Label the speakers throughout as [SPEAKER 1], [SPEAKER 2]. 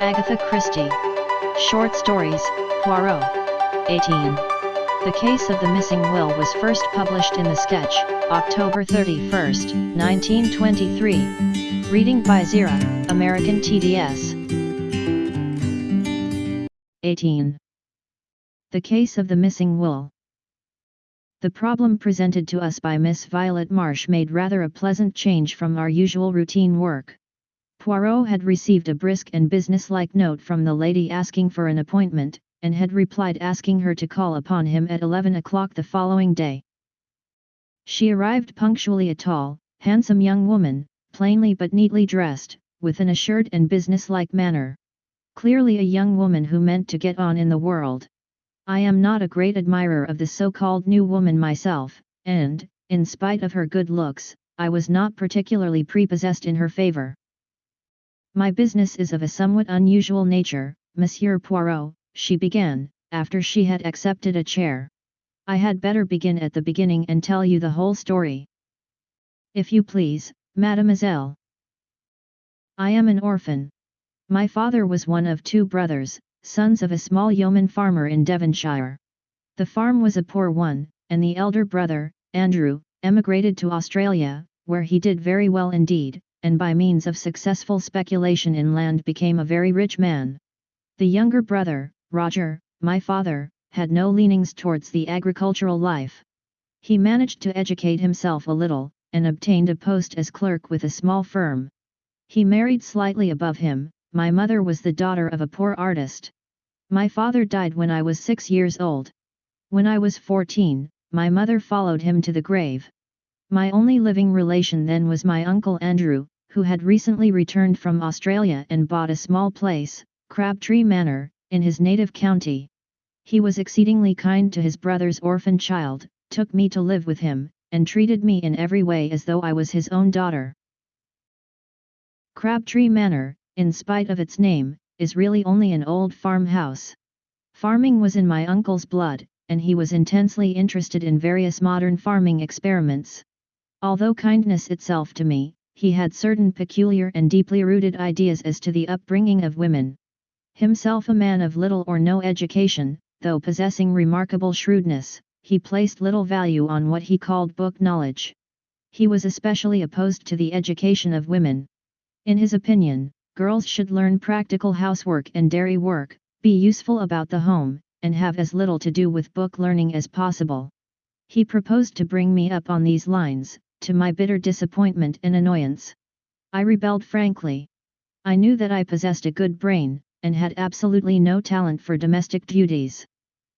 [SPEAKER 1] Agatha Christie. Short Stories, Poirot. 18. The case of the missing will was first published in the sketch, October 31, 1923. Reading by Zira, American TDS. 18. The case of the missing will. The problem presented to us by Miss Violet Marsh made rather a pleasant change from our usual routine work. Poirot had received a brisk and businesslike note from the lady asking for an appointment, and had replied asking her to call upon him at 11 o'clock the following day. She arrived punctually a tall, handsome young woman, plainly but neatly dressed, with an assured and businesslike manner. Clearly a young woman who meant to get on in the world. I am not a great admirer of the so-called new woman myself, and, in spite of her good looks, I was not particularly prepossessed in her favor. My business is of a somewhat unusual nature, Monsieur Poirot, she began, after she had accepted a chair. I had better begin at the beginning and tell you the whole story. If you please, mademoiselle. I am an orphan. My father was one of two brothers, sons of a small yeoman farmer in Devonshire. The farm was a poor one, and the elder brother, Andrew, emigrated to Australia, where he did very well indeed, and by means of successful speculation in land became a very rich man. The younger brother, Roger, my father, had no leanings towards the agricultural life. He managed to educate himself a little, and obtained a post as clerk with a small firm. He married slightly above him, my mother was the daughter of a poor artist. My father died when I was six years old. When I was fourteen, my mother followed him to the grave. My only living relation then was my uncle Andrew, who had recently returned from Australia and bought a small place, Crabtree Manor, in his native county. He was exceedingly kind to his brother's orphan child, took me to live with him, and treated me in every way as though I was his own daughter. Crabtree Manor, in spite of its name, is really only an old farmhouse. Farming was in my uncle's blood, and he was intensely interested in various modern farming experiments. Although kindness itself to me, he had certain peculiar and deeply rooted ideas as to the upbringing of women. Himself a man of little or no education, though possessing remarkable shrewdness, he placed little value on what he called book knowledge. He was especially opposed to the education of women. In his opinion, girls should learn practical housework and dairy work, be useful about the home, and have as little to do with book learning as possible. He proposed to bring me up on these lines, to my bitter disappointment and annoyance. I rebelled frankly. I knew that I possessed a good brain, and had absolutely no talent for domestic duties.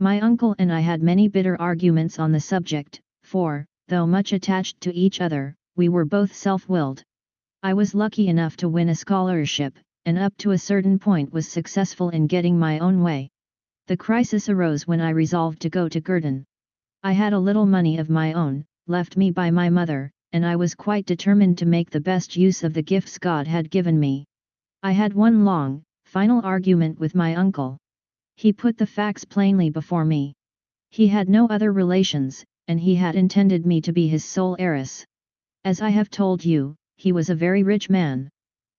[SPEAKER 1] My uncle and I had many bitter arguments on the subject, for, though much attached to each other, we were both self-willed. I was lucky enough to win a scholarship, and up to a certain point was successful in getting my own way. The crisis arose when I resolved to go to Girton. I had a little money of my own, left me by my mother, and I was quite determined to make the best use of the gifts God had given me. I had one long, final argument with my uncle. He put the facts plainly before me. He had no other relations, and he had intended me to be his sole heiress. As I have told you, he was a very rich man.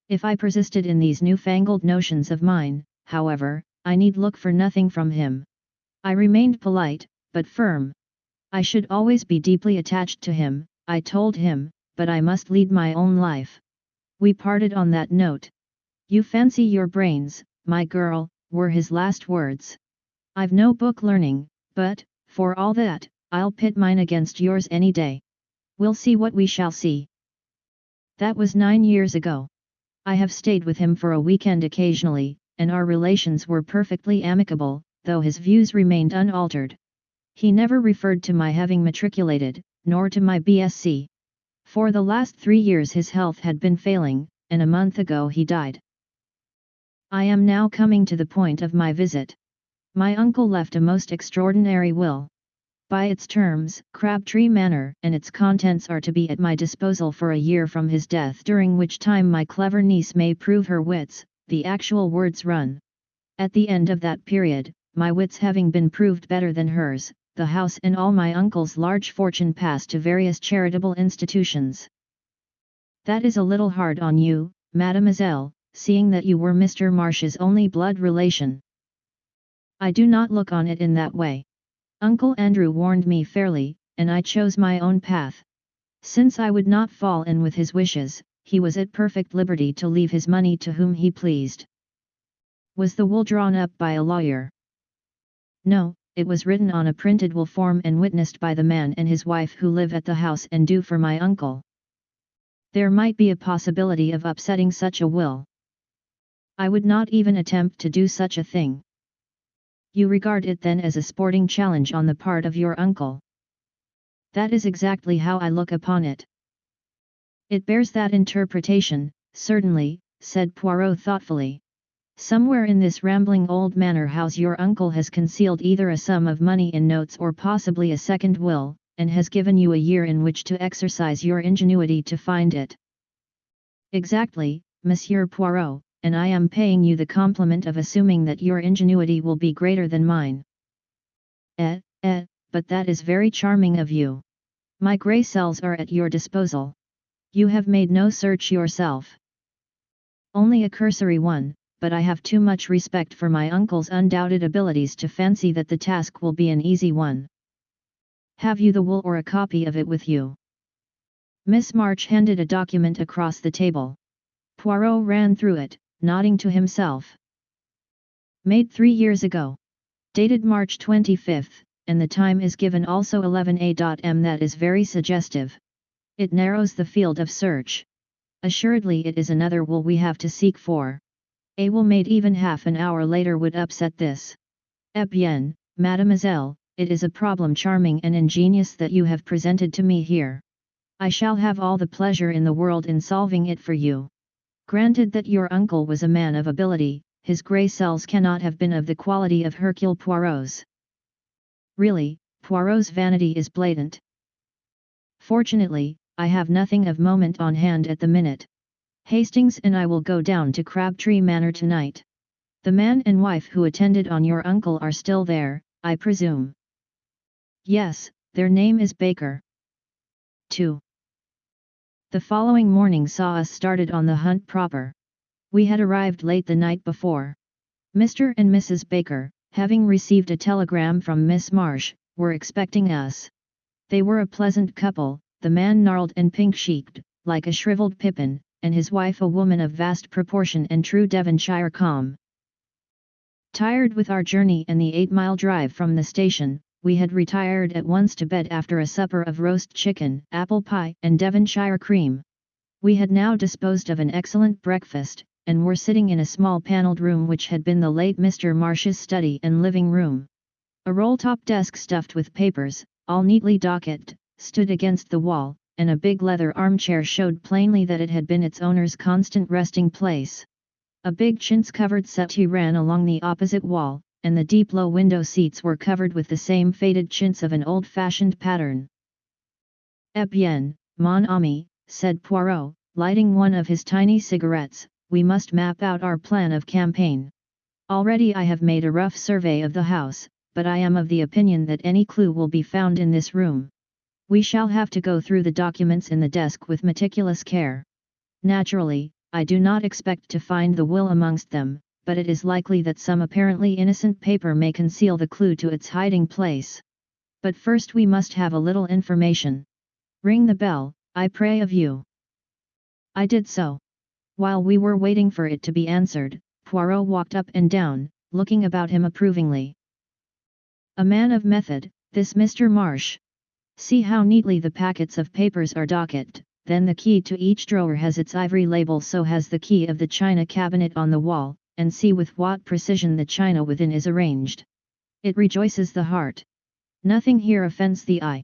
[SPEAKER 1] If I persisted in these newfangled notions of mine, however, I need look for nothing from him. I remained polite, but firm. I should always be deeply attached to him, I told him, but I must lead my own life. We parted on that note. You fancy your brains, my girl, were his last words. I've no book learning, but, for all that, I'll pit mine against yours any day. We'll see what we shall see. That was nine years ago. I have stayed with him for a weekend occasionally, and our relations were perfectly amicable, though his views remained unaltered. He never referred to my having matriculated, nor to my BSc. For the last three years his health had been failing, and a month ago he died. I am now coming to the point of my visit. My uncle left a most extraordinary will. By its terms, Crabtree Manor and its contents are to be at my disposal for a year from his death during which time my clever niece may prove her wits, the actual words run. At the end of that period, my wits having been proved better than hers, the house and all my uncle's large fortune passed to various charitable institutions. That is a little hard on you, mademoiselle, seeing that you were Mr. Marsh's only blood relation. I do not look on it in that way. Uncle Andrew warned me fairly, and I chose my own path. Since I would not fall in with his wishes, he was at perfect liberty to leave his money to whom he pleased. Was the will drawn up by a lawyer? No, it was written on a printed will form and witnessed by the man and his wife who live at the house and do for my uncle. There might be a possibility of upsetting such a will. I would not even attempt to do such a thing. You regard it then as a sporting challenge on the part of your uncle. That is exactly how I look upon it. It bears that interpretation, certainly, said Poirot thoughtfully. Somewhere in this rambling old manor house your uncle has concealed either a sum of money in notes or possibly a second will, and has given you a year in which to exercise your ingenuity to find it. Exactly, Monsieur Poirot, and I am paying you the compliment of assuming that your ingenuity will be greater than mine. Eh, eh, but that is very charming of you. My grey cells are at your disposal. You have made no search yourself. Only a cursory one, but I have too much respect for my uncle's undoubted abilities to fancy that the task will be an easy one. Have you the will or a copy of it with you? Miss Marsh handed a document across the table. Poirot ran through it, nodding to himself. Made three years ago. Dated March 25, and the time is given also 11a.m. That is very suggestive. It narrows the field of search. Assuredly it is another will we have to seek for. A will made even half an hour later would upset this. Eh bien, mademoiselle, it is a problem charming and ingenious that you have presented to me here. I shall have all the pleasure in the world in solving it for you. Granted that your uncle was a man of ability, his grey cells cannot have been of the quality of Hercule Poirot's. Really, Poirot's vanity is blatant. Fortunately, I have nothing of moment on hand at the minute. Hastings and I will go down to Crabtree Manor tonight. The man and wife who attended on your uncle are still there, I presume. Yes, their name is Baker. 2. The following morning saw us started on the hunt proper. We had arrived late the night before. Mr. and Mrs. Baker, having received a telegram from Miss Marsh, were expecting us. They were a pleasant couple, the man gnarled and pink-cheeked, like a shriveled pippin, and his wife a woman of vast proportion and true Devonshire calm. Tired with our journey and the eight-mile drive from the station, we had retired at once to bed after a supper of roast chicken, apple pie, and Devonshire cream. We had now disposed of an excellent breakfast, and were sitting in a small panelled room which had been the late Mr. Marsh's study and living room. A roll-top desk stuffed with papers, all neatly docketed, stood against the wall, and a big leather armchair showed plainly that it had been its owner's constant resting place. A big chintz-covered settee ran along the opposite wall, and the deep low window seats were covered with the same faded chintz of an old-fashioned pattern. Eh bien, mon ami, said Poirot, lighting one of his tiny cigarettes, we must map out our plan of campaign. Already I have made a rough survey of the house, but I am of the opinion that any clue will be found in this room. We shall have to go through the documents in the desk with meticulous care. Naturally, I do not expect to find the will amongst them, but it is likely that some apparently innocent paper may conceal the clue to its hiding place. But first we must have a little information. Ring the bell, I pray of you. I did so. While we were waiting for it to be answered, Poirot walked up and down, looking about him approvingly. A man of method, this Mr. Marsh. See how neatly the packets of papers are docketed, then the key to each drawer has its ivory label so has the key of the china cabinet on the wall, and see with what precision the china within is arranged. It rejoices the heart. Nothing here offends the eye.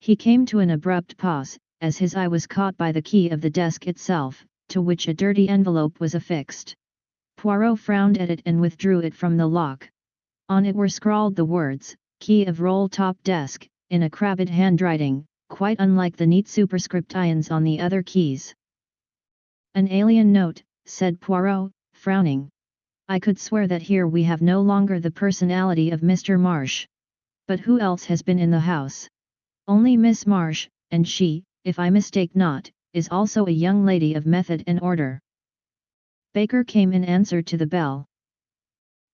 [SPEAKER 1] He came to an abrupt pause, as his eye was caught by the key of the desk itself, to which a dirty envelope was affixed. Poirot frowned at it and withdrew it from the lock. On it were scrawled the words, key of roll-top desk, in a crabbed handwriting, quite unlike the neat superscript ions on the other keys. An alien note, said Poirot, frowning. I could swear that here we have no longer the personality of Mr. Marsh. But who else has been in the house? Only Miss Marsh, and she, if I mistake not, is also a young lady of method and order. Baker came in answer to the bell.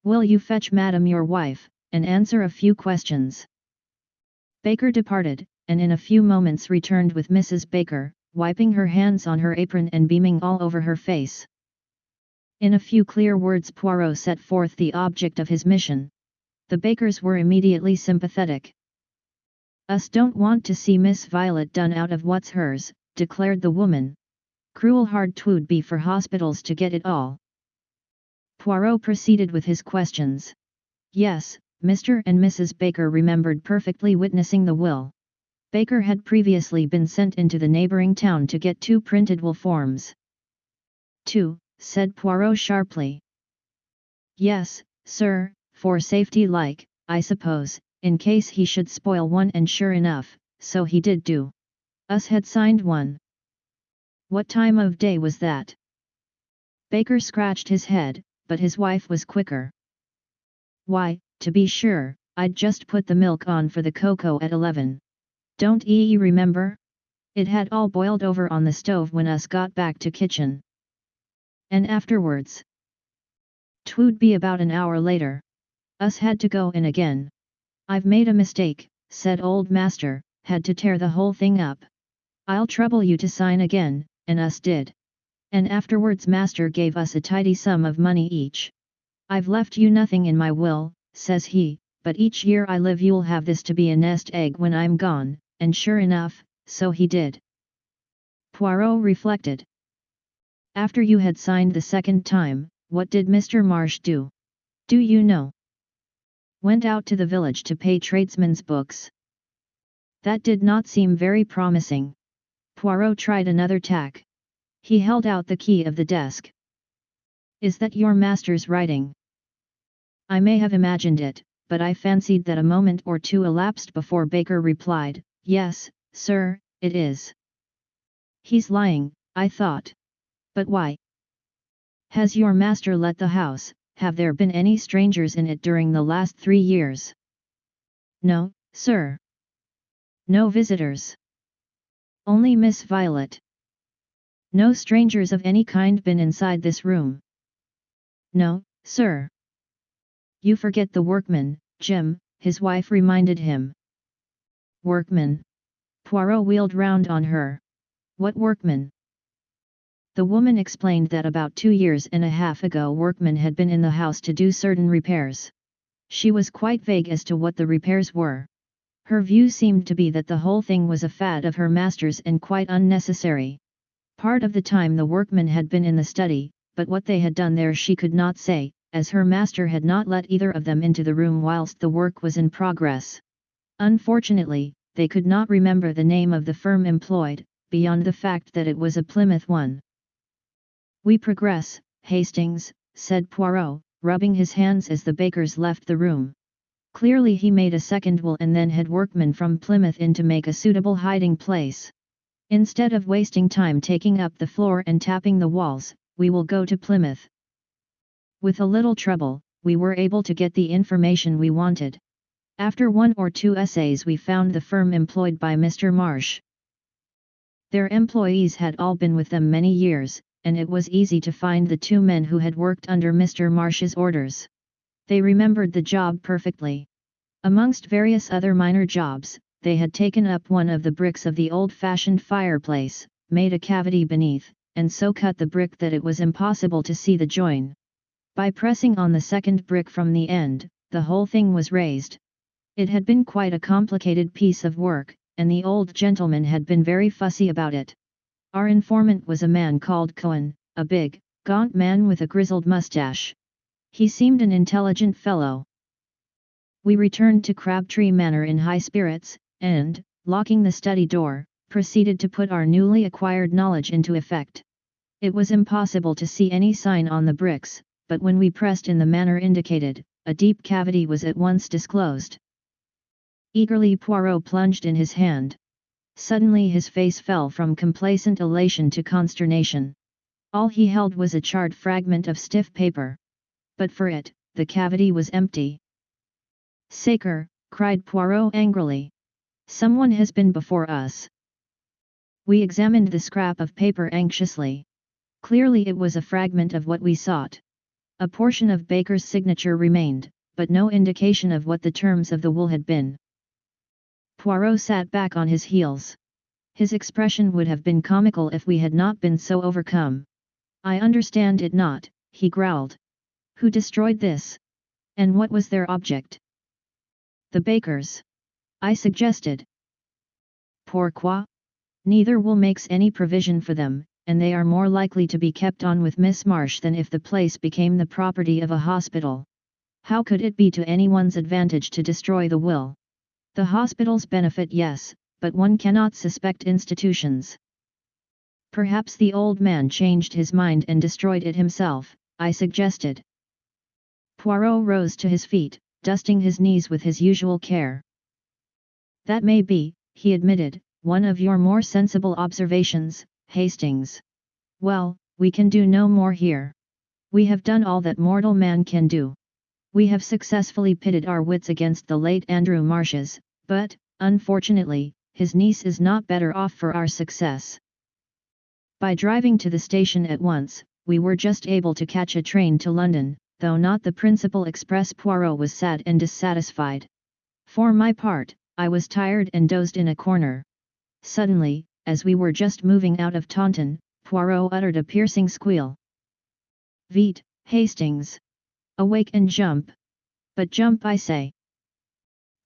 [SPEAKER 1] Will you fetch madam your wife, and answer a few questions? Baker departed, and in a few moments returned with Mrs. Baker, wiping her hands on her apron and beaming all over her face. In a few clear words Poirot set forth the object of his mission. The Bakers were immediately sympathetic. Us don't want to see Miss Violet done out of what's hers, declared the woman. Cruel hard twould be for hospitals to get it all. Poirot proceeded with his questions. Yes, Mr. and Mrs. Baker remembered perfectly witnessing the will. Baker had previously been sent into the neighboring town to get two printed will forms. Two, said Poirot sharply. Yes, sir, for safety like, I suppose, in case he should spoil one and sure enough, so he did do. Us had signed one. What time of day was that? Baker scratched his head, but his wife was quicker. Why, to be sure, I'd just put the milk on for the cocoa at eleven. Don't ye remember? It had all boiled over on the stove when us got back to kitchen. And afterwards? Twould be about an hour later. Us had to go in again. I've made a mistake, said old master, had to tear the whole thing up. I'll trouble you to sign again, and us did. And afterwards master gave us a tidy sum of money each. I've left you nothing in my will, says he, but each year I live you'll have this to be a nest egg when I'm gone, and sure enough, so he did. Poirot reflected. After you had signed the second time, what did Mr. Marsh do? Do you know? Went out to the village to pay tradesmen's books. That did not seem very promising. Poirot tried another tack. He held out the key of the desk. Is that your master's writing? I may have imagined it, but I fancied that a moment or two elapsed before Baker replied, Yes, sir, it is. He's lying, I thought. But why? Has your master let the house, have there been any strangers in it during the last three years? No, sir. No visitors. Only Miss Violet. No strangers of any kind been inside this room. No, sir. You forget the workman, Jim, his wife reminded him. Workman. Poirot wheeled round on her. What workman? The woman explained that about two years and a half ago workmen had been in the house to do certain repairs. She was quite vague as to what the repairs were. Her view seemed to be that the whole thing was a fad of her master's and quite unnecessary. Part of the time the workmen had been in the study, but what they had done there she could not say, as her master had not let either of them into the room whilst the work was in progress. Unfortunately, they could not remember the name of the firm employed, beyond the fact that it was a Plymouth one. We progress, Hastings, said Poirot, rubbing his hands as the Bakers left the room. Clearly he made a second will and then had workmen from Plymouth in to make a suitable hiding place. Instead of wasting time taking up the floor and tapping the walls, we will go to Plymouth. With a little trouble, we were able to get the information we wanted. After one or two essays we found the firm employed by Mr. Marsh. Their employees had all been with them many years, and it was easy to find the two men who had worked under Mr. Marsh's orders. They remembered the job perfectly. Amongst various other minor jobs, they had taken up one of the bricks of the old-fashioned fireplace, made a cavity beneath, and so cut the brick that it was impossible to see the join. By pressing on the second brick from the end, the whole thing was raised. It had been quite a complicated piece of work, and the old gentleman had been very fussy about it. Our informant was a man called Cohen, a big, gaunt man with a grizzled mustache. He seemed an intelligent fellow. We returned to Crabtree Manor in high spirits, and, locking the study door, proceeded to put our newly acquired knowledge into effect. It was impossible to see any sign on the bricks, but when we pressed in the manner indicated, a deep cavity was at once disclosed. Eagerly Poirot plunged in his hand. Suddenly his face fell from complacent elation to consternation. All he held was a charred fragment of stiff paper. But for it, the cavity was empty. Sacré, cried Poirot angrily. Someone has been before us. We examined the scrap of paper anxiously. Clearly it was a fragment of what we sought. A portion of Baker's signature remained, but no indication of what the terms of the will had been. Poirot sat back on his heels. His expression would have been comical if we had not been so overcome. I understand it not, he growled. Who destroyed this? And what was their object? The Bakers. I suggested. Pourquoi? Neither will makes any provision for them, and they are more likely to be kept on with Miss Marsh than if the place became the property of a hospital. How could it be to anyone's advantage to destroy the will? The hospitals benefit yes, but one cannot suspect institutions. Perhaps the old man changed his mind and destroyed it himself, I suggested. Poirot rose to his feet, dusting his knees with his usual care. That may be, he admitted, one of your more sensible observations, Hastings. Well, we can do no more here. We have done all that mortal man can do. We have successfully pitted our wits against the late Andrew Marsh's, but, unfortunately, his niece is not better off for our success. By driving to the station at once, we were just able to catch a train to London, though not the principal express Poirot was sad and dissatisfied. For my part, I was tired and dozed in a corner. Suddenly, as we were just moving out of Taunton, Poirot uttered a piercing squeal. Vite, Hastings! Awake and jump! But jump I say!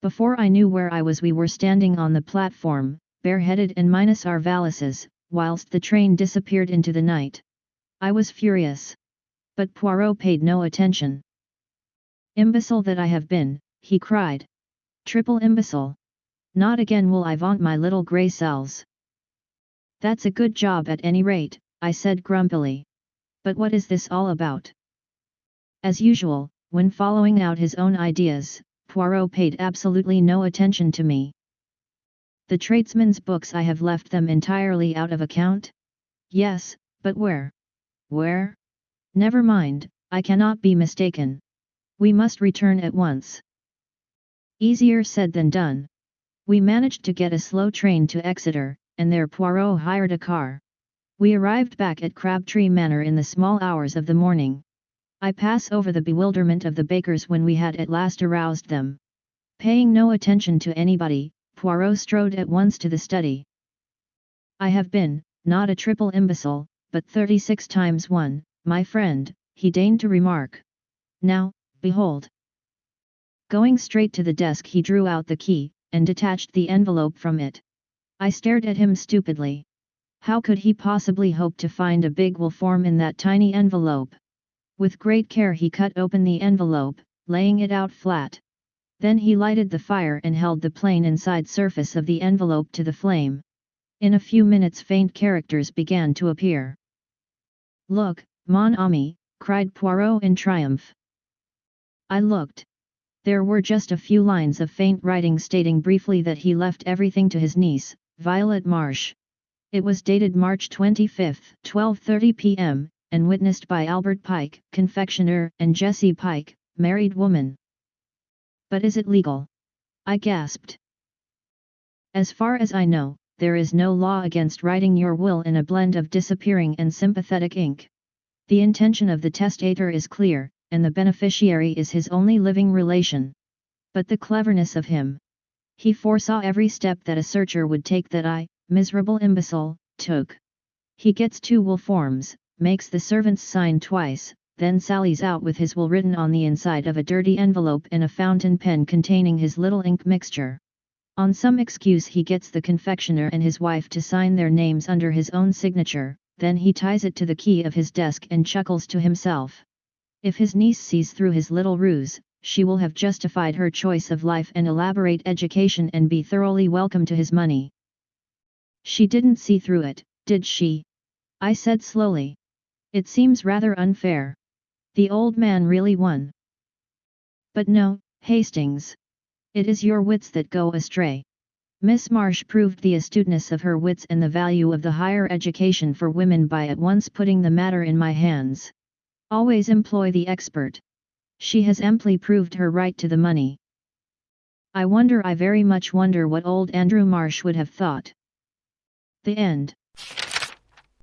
[SPEAKER 1] Before I knew where I was we were standing on the platform, bareheaded and minus our valises, whilst the train disappeared into the night. I was furious. But Poirot paid no attention. Imbecile that I have been, he cried. Triple imbecile! Not again will I vaunt my little grey cells. That's a good job at any rate, I said grumpily. But what is this all about? As usual, when following out his own ideas, Poirot paid absolutely no attention to me. The tradesmen's books I have left them entirely out of account? Yes, but where? Where? Never mind, I cannot be mistaken. We must return at once. Easier said than done. We managed to get a slow train to Exeter, and there Poirot hired a car. We arrived back at Crabtree Manor in the small hours of the morning. I pass over the bewilderment of the Bakers when we had at last aroused them. Paying no attention to anybody, Poirot strode at once to the study. I have been, not a triple imbecile, but 36 times one, my friend, he deigned to remark. Now, behold. Going straight to the desk he drew out the key, and detached the envelope from it. I stared at him stupidly. How could he possibly hope to find a big will form in that tiny envelope? With great care he cut open the envelope, laying it out flat. Then he lighted the fire and held the plain inside surface of the envelope to the flame. In a few minutes faint characters began to appear. Look, mon ami, cried Poirot in triumph. I looked. There were just a few lines of faint writing stating briefly that he left everything to his niece, Violet Marsh. It was dated March 25, 12.30 p.m., and witnessed by Albert Pike, confectioner, and Jessie Pike, married woman. But is it legal? I gasped. As far as I know, there is no law against writing your will in a blend of disappearing and sympathetic ink. The intention of the testator is clear, and the beneficiary is his only living relation. But the cleverness of him, he foresaw every step that a searcher would take that I, miserable imbecile, took. He gets two will forms, makes the servants sign twice, then sallies out with his will written on the inside of a dirty envelope and a fountain pen containing his little ink mixture. On some excuse he gets the confectioner and his wife to sign their names under his own signature, then he ties it to the key of his desk and chuckles to himself. If his niece sees through his little ruse, she will have justified her choice of life and elaborate education and be thoroughly welcome to his money. She didn't see through it, did she? I said slowly. It seems rather unfair. The old man really won. But no, Hastings. It is your wits that go astray. Miss Marsh proved the astuteness of her wits and the value of the higher education for women by at once putting the matter in my hands. Always employ the expert. She has amply proved her right to the money. I wonder I very much wonder what old Andrew Marsh would have thought. The end.